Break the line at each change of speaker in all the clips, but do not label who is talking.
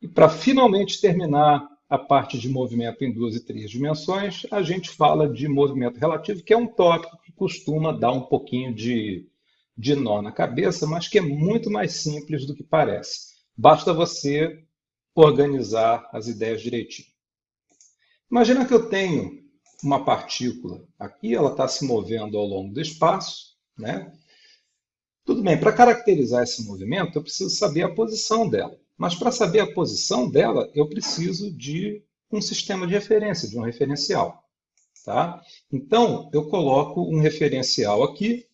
E para finalmente terminar a parte de movimento em duas e três dimensões, a gente fala de movimento relativo, que é um tópico que costuma dar um pouquinho de, de nó na cabeça, mas que é muito mais simples do que parece. Basta você organizar as ideias direitinho. Imagina que eu tenho uma partícula aqui, ela está se movendo ao longo do espaço, né? Tudo bem, para caracterizar esse movimento, eu preciso saber a posição dela. Mas para saber a posição dela, eu preciso de um sistema de referência, de um referencial. Tá? Então, eu coloco um referencial aqui,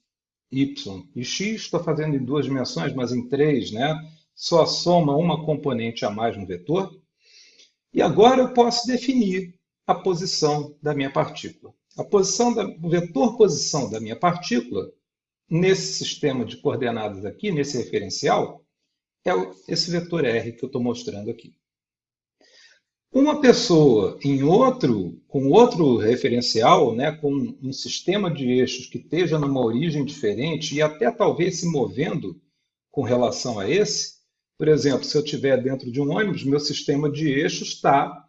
y e x, estou fazendo em duas dimensões, mas em três, né? só soma uma componente a mais no vetor. E agora eu posso definir a posição da minha partícula. A posição da, o vetor posição da minha partícula, nesse sistema de coordenadas aqui, nesse referencial, é esse vetor R que eu estou mostrando aqui. Uma pessoa em outro, com outro referencial, né, com um sistema de eixos que esteja numa origem diferente e até talvez se movendo com relação a esse, por exemplo, se eu estiver dentro de um ônibus, meu sistema de eixos está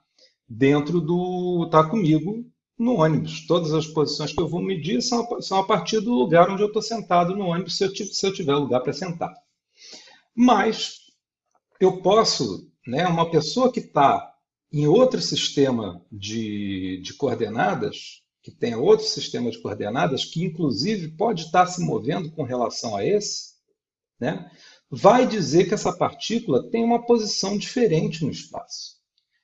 dentro do. está comigo no ônibus. Todas as posições que eu vou medir são, são a partir do lugar onde eu estou sentado no ônibus, se eu, se eu tiver lugar para sentar. Mas eu posso, né, uma pessoa que está em outro sistema de, de coordenadas, que tem outro sistema de coordenadas, que inclusive pode estar se movendo com relação a esse, né, vai dizer que essa partícula tem uma posição diferente no espaço.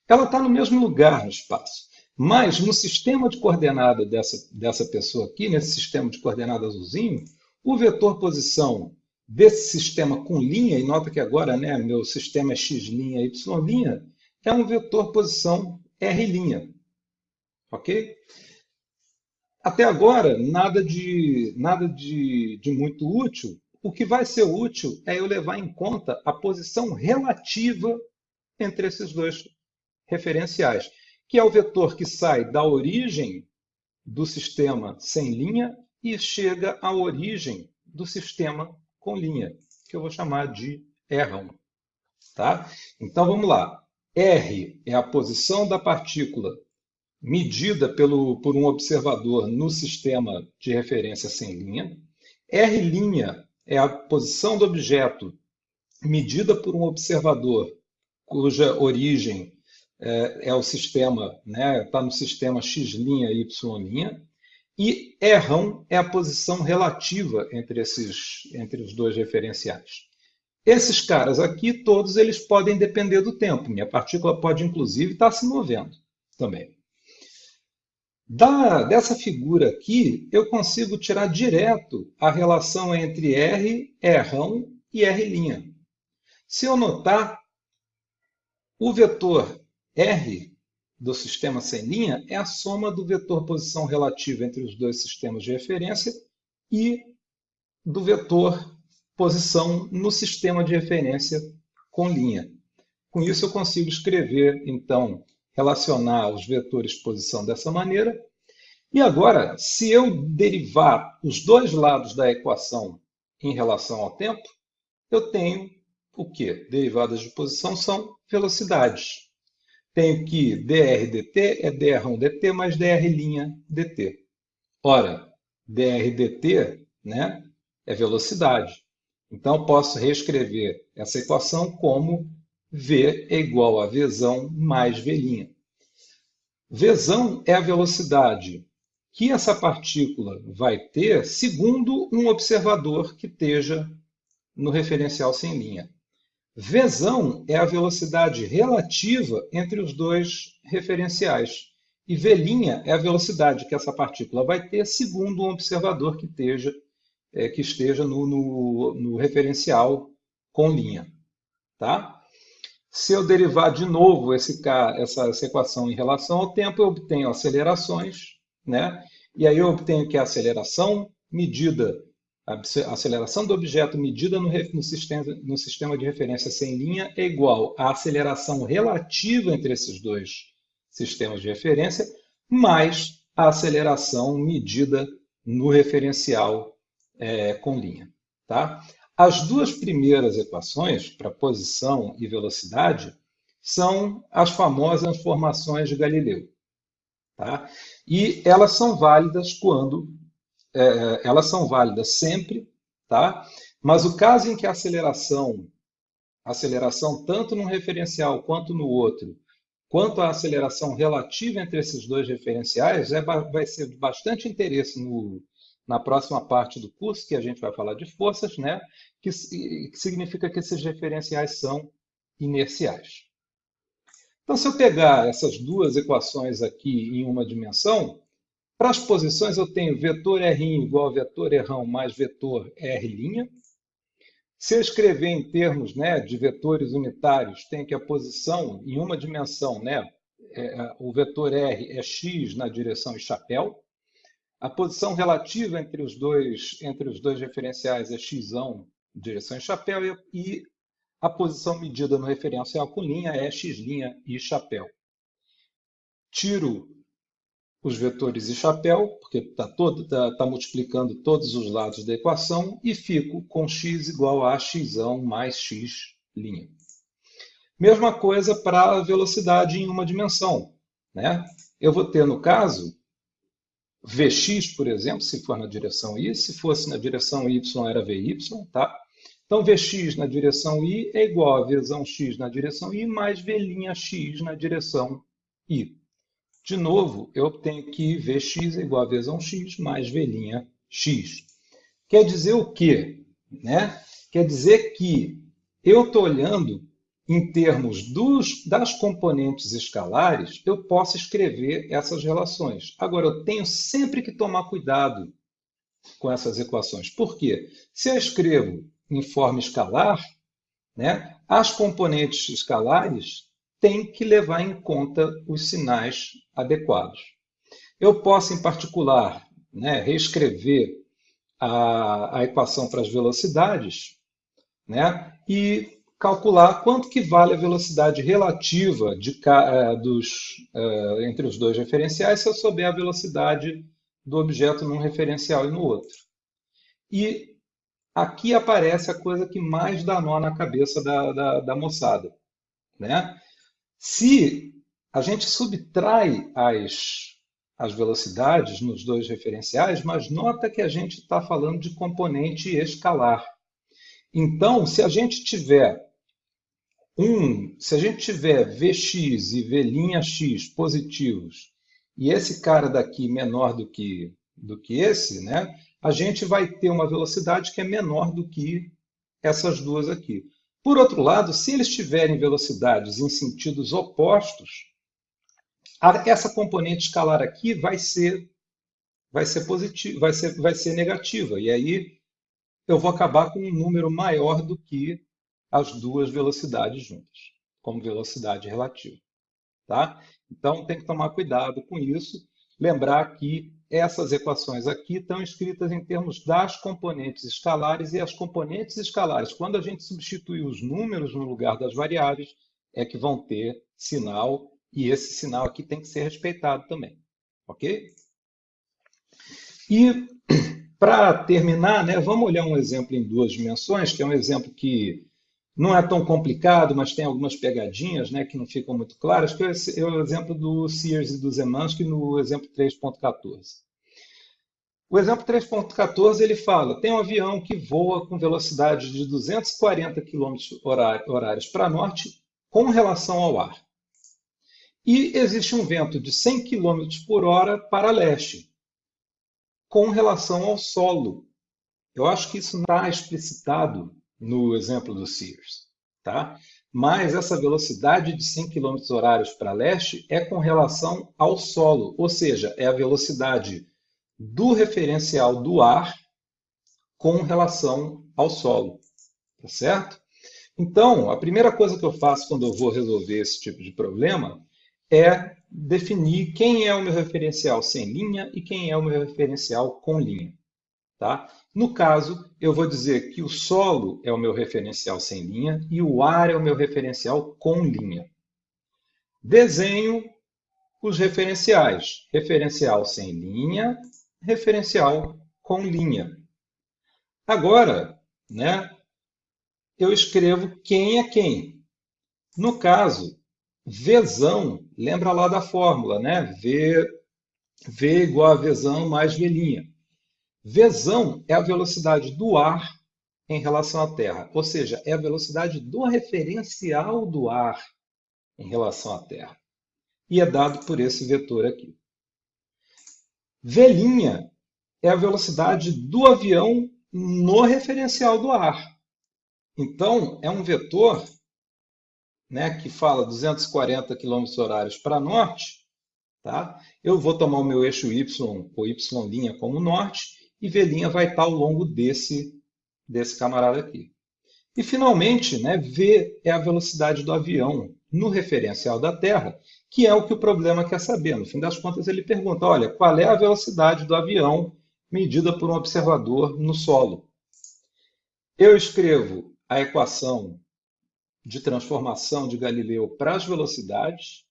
Ela está no mesmo lugar no espaço, mas no sistema de coordenada dessa, dessa pessoa aqui, nesse sistema de coordenada azulzinho, o vetor posição desse sistema com linha, e nota que agora né, meu sistema é x', y', é um vetor posição R'. Ok? Até agora, nada de, nada de, de muito útil. O que vai ser útil é eu levar em conta a posição relativa entre esses dois referenciais, que é o vetor que sai da origem do sistema sem linha e chega à origem do sistema com linha, que eu vou chamar de R1. Tá? Então vamos lá. R é a posição da partícula medida pelo, por um observador no sistema de referência sem linha. R' é a posição do objeto medida por um observador cuja origem é, é o sistema, está né, tá no sistema x', y'. E R é a posição relativa entre, esses, entre os dois referenciais. Esses caras aqui, todos eles podem depender do tempo. Minha partícula pode, inclusive, estar se movendo também. Da, dessa figura aqui, eu consigo tirar direto a relação entre R, R e R'. Se eu notar, o vetor R do sistema sem linha é a soma do vetor posição relativa entre os dois sistemas de referência e do vetor posição no sistema de referência com linha. Com isso, eu consigo escrever, então, relacionar os vetores posição dessa maneira. E agora, se eu derivar os dois lados da equação em relação ao tempo, eu tenho o quê? Derivadas de posição são velocidades tenho que dr dt é dr1 dt mais dr' dt. Ora, dr dt né, é velocidade. Então, posso reescrever essa equação como v é igual a vzão mais v'. Vzão é a velocidade que essa partícula vai ter segundo um observador que esteja no referencial sem linha. Vzão é a velocidade relativa entre os dois referenciais. E V' é a velocidade que essa partícula vai ter segundo um observador que esteja, é, que esteja no, no, no, referencial com linha. Tá? Se eu derivar de novo esse, essa, essa equação em relação ao tempo, eu obtenho acelerações, né? e aí eu obtenho que a aceleração medida a aceleração do objeto medida no, no, sistema, no sistema de referência sem linha é igual à aceleração relativa entre esses dois sistemas de referência, mais a aceleração medida no referencial é, com linha. Tá? As duas primeiras equações, para posição e velocidade, são as famosas formações de Galileu. Tá? E elas são válidas quando é, é, elas são válidas sempre, tá? Mas o caso em que a aceleração, aceleração tanto num referencial quanto no outro, quanto a aceleração relativa entre esses dois referenciais, é, vai ser de bastante interesse no, na próxima parte do curso, que a gente vai falar de forças, né? que, que significa que esses referenciais são inerciais. Então, se eu pegar essas duas equações aqui em uma dimensão, para as posições eu tenho vetor R igual a vetor R mais vetor R'. Se eu escrever em termos né, de vetores unitários, tem que a posição em uma dimensão, né, é, o vetor R é x na direção chapéu. A posição relativa entre os dois, entre os dois referenciais é x direção e chapéu e a posição medida no referencial com linha é x' e chapéu. Tiro os vetores e chapéu, porque está tá, tá multiplicando todos os lados da equação, e fico com x igual a x mais x'. Mesma coisa para a velocidade em uma dimensão. Né? Eu vou ter, no caso, Vx, por exemplo, se for na direção y, se fosse na direção y era Vy, tá? Então, Vx na direção y é igual a Vzão x na direção y mais V'x na direção y. De novo, eu tenho que Vx é igual a Vzão x mais V'x. Quer dizer o quê? Né? Quer dizer que eu estou olhando em termos dos, das componentes escalares, eu posso escrever essas relações. Agora, eu tenho sempre que tomar cuidado com essas equações. Por quê? Se eu escrevo em forma escalar, né, as componentes escalares têm que levar em conta os sinais adequados. Eu posso, em particular, né, reescrever a, a equação para as velocidades né, e calcular quanto que vale a velocidade relativa de, uh, dos, uh, entre os dois referenciais se eu souber a velocidade do objeto num referencial e no outro. E aqui aparece a coisa que mais dá nó na cabeça da, da, da moçada. Né? Se a gente subtrai as, as velocidades nos dois referenciais, mas nota que a gente está falando de componente escalar. Então, se a gente tiver um, se a gente tiver Vx e V'x positivos e esse cara daqui menor do que, do que esse, né, a gente vai ter uma velocidade que é menor do que essas duas aqui. Por outro lado, se eles tiverem velocidades em sentidos opostos, essa componente escalar aqui vai ser vai ser positiva, vai ser vai ser negativa e aí eu vou acabar com um número maior do que as duas velocidades juntas, como velocidade relativa, tá? Então tem que tomar cuidado com isso, lembrar que essas equações aqui estão escritas em termos das componentes escalares e as componentes escalares, quando a gente substitui os números no lugar das variáveis, é que vão ter sinal e esse sinal aqui tem que ser respeitado também, ok? E para terminar, né, vamos olhar um exemplo em duas dimensões, que é um exemplo que não é tão complicado, mas tem algumas pegadinhas né, que não ficam muito claras, que é o exemplo do Sears e do Zemansky no exemplo 3.14. O exemplo 3.14 ele fala, tem um avião que voa com velocidade de 240 km horários para norte com relação ao ar. E existe um vento de 100 km por hora para leste com relação ao solo. Eu acho que isso não está explicitado no exemplo do Sears. Tá? Mas essa velocidade de 100 km horários para leste é com relação ao solo, ou seja, é a velocidade do referencial do ar com relação ao solo. Tá certo? Então, a primeira coisa que eu faço quando eu vou resolver esse tipo de problema é definir quem é o meu referencial sem linha e quem é o meu referencial com linha. Tá? No caso, eu vou dizer que o solo é o meu referencial sem linha e o ar é o meu referencial com linha. Desenho os referenciais. Referencial sem linha, referencial com linha. Agora, né, eu escrevo quem é quem. No caso, Vzão, lembra lá da fórmula, né? V, v igual a Vzão mais V'inha. Vzão é a velocidade do ar em relação à Terra, ou seja, é a velocidade do referencial do ar em relação à Terra. E é dado por esse vetor aqui. V' é a velocidade do avião no referencial do ar. Então, é um vetor né, que fala 240 km horários para norte, tá? eu vou tomar o meu eixo Y, ou Y' como norte, e V' vai estar ao longo desse, desse camarada aqui. E, finalmente, né, V é a velocidade do avião no referencial da Terra, que é o que o problema quer saber. No fim das contas, ele pergunta, olha, qual é a velocidade do avião medida por um observador no solo? Eu escrevo a equação de transformação de Galileu para as velocidades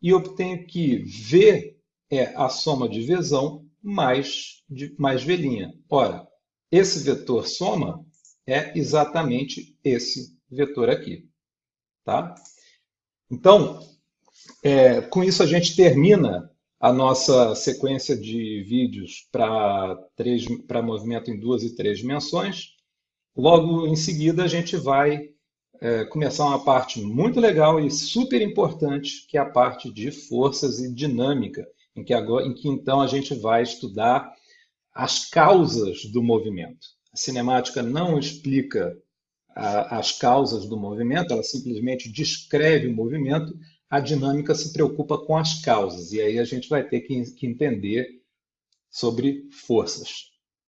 e obtenho que V é a soma de Vzão mais, de, mais V'. Ora, esse vetor soma é exatamente esse vetor aqui. Tá? Então, é, com isso a gente termina a nossa sequência de vídeos para movimento em duas e três dimensões. Logo em seguida a gente vai é, começar uma parte muito legal e super importante, que é a parte de forças e dinâmica, em que, agora, em que então a gente vai estudar as causas do movimento. A cinemática não explica a, as causas do movimento, ela simplesmente descreve o movimento, a dinâmica se preocupa com as causas, e aí a gente vai ter que, que entender sobre forças.